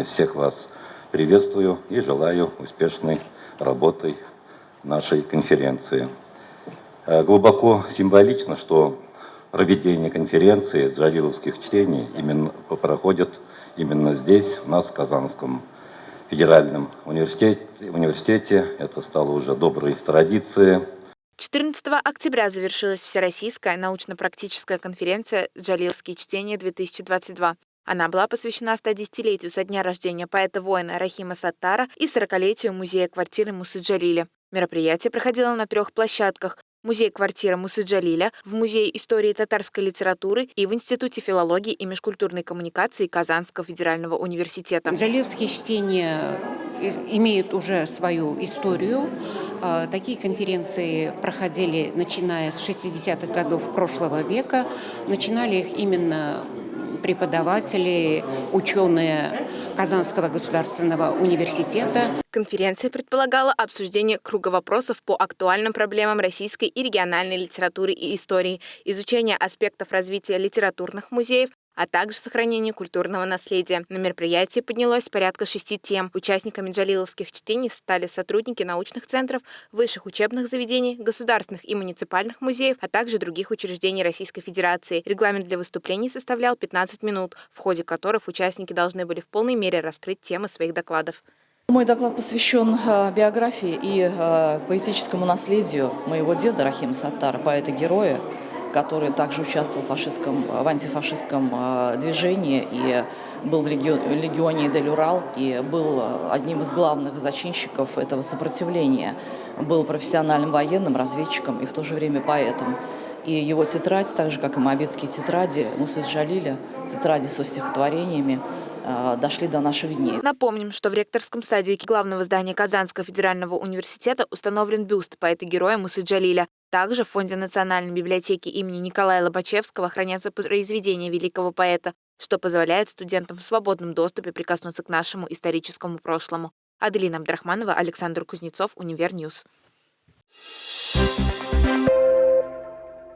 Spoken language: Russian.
Всех вас приветствую и желаю успешной работы нашей конференции. Э, глубоко символично, что проведение конференции джалиловских чтений именно проходит именно здесь, у нас, в Казанском федеральном университете. университете. Это стало уже доброй традицией. 14 октября завершилась Всероссийская научно-практическая конференция «Джалиловские чтения-2022». Она была посвящена 110-летию со дня рождения поэта-воина Рахима Саттара и 40-летию музея-квартиры Мусы Джалиля. Мероприятие проходило на трех площадках музей-квартира Мусы Джалиля, в Музее истории татарской литературы и в Институте филологии и межкультурной коммуникации Казанского федерального университета. Джалиловские чтения имеют уже свою историю. А, такие конференции проходили начиная с 60-х годов прошлого века. Начинали их именно преподаватели, ученые Казанского государственного университета. Конференция предполагала обсуждение круга вопросов по актуальным проблемам российской и региональной литературы и истории, изучение аспектов развития литературных музеев, а также сохранение культурного наследия. На мероприятии поднялось порядка шести тем. Участниками джалиловских чтений стали сотрудники научных центров, высших учебных заведений, государственных и муниципальных музеев, а также других учреждений Российской Федерации. Регламент для выступлений составлял 15 минут, в ходе которых участники должны были в полной мере раскрыть темы своих докладов. Мой доклад посвящен э, биографии и э, поэтическому наследию моего деда Рахима Саттара, поэта-героя, который также участвовал в, фашистском, в антифашистском э, движении и был в легионе Дель-Урал и был одним из главных зачинщиков этого сопротивления. Был профессиональным военным, разведчиком и в то же время поэтом. И его тетрадь, так же как и моабитские тетради Мусы Джалиля, тетради со стихотворениями, э, дошли до наших дней. Напомним, что в ректорском садике главного здания Казанского федерального университета установлен бюст поэта-героя Мусы Джалиля. Также в Фонде национальной библиотеки имени Николая Лобачевского хранятся произведения великого поэта, что позволяет студентам в свободном доступе прикоснуться к нашему историческому прошлому. Аделина Абдрахманова, Александр Кузнецов, Univer News.